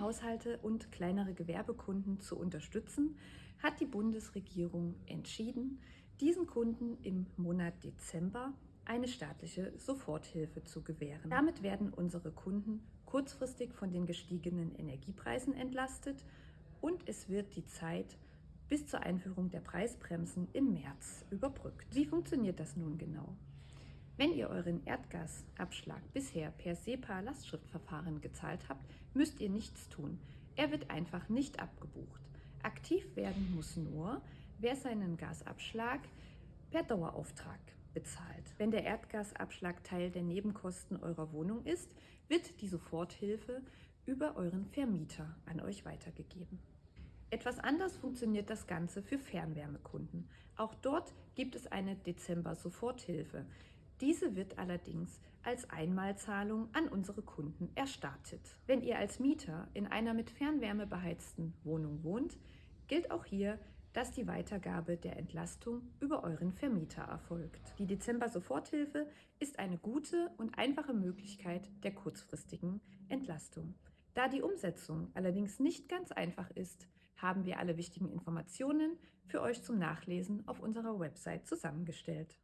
Haushalte und kleinere Gewerbekunden zu unterstützen, hat die Bundesregierung entschieden, diesen Kunden im Monat Dezember eine staatliche Soforthilfe zu gewähren. Damit werden unsere Kunden kurzfristig von den gestiegenen Energiepreisen entlastet und es wird die Zeit bis zur Einführung der Preisbremsen im März überbrückt. Wie funktioniert das nun genau? Wenn ihr euren Erdgasabschlag bisher per SEPA-Lastschriftverfahren gezahlt habt, müsst ihr nichts tun. Er wird einfach nicht abgebucht. Aktiv werden muss nur, wer seinen Gasabschlag per Dauerauftrag bezahlt. Wenn der Erdgasabschlag Teil der Nebenkosten eurer Wohnung ist, wird die Soforthilfe über euren Vermieter an euch weitergegeben. Etwas anders funktioniert das Ganze für Fernwärmekunden. Auch dort gibt es eine Dezember-Soforthilfe. Diese wird allerdings als Einmalzahlung an unsere Kunden erstattet. Wenn ihr als Mieter in einer mit Fernwärme beheizten Wohnung wohnt, gilt auch hier, dass die Weitergabe der Entlastung über euren Vermieter erfolgt. Die Dezember-Soforthilfe ist eine gute und einfache Möglichkeit der kurzfristigen Entlastung. Da die Umsetzung allerdings nicht ganz einfach ist, haben wir alle wichtigen Informationen für euch zum Nachlesen auf unserer Website zusammengestellt.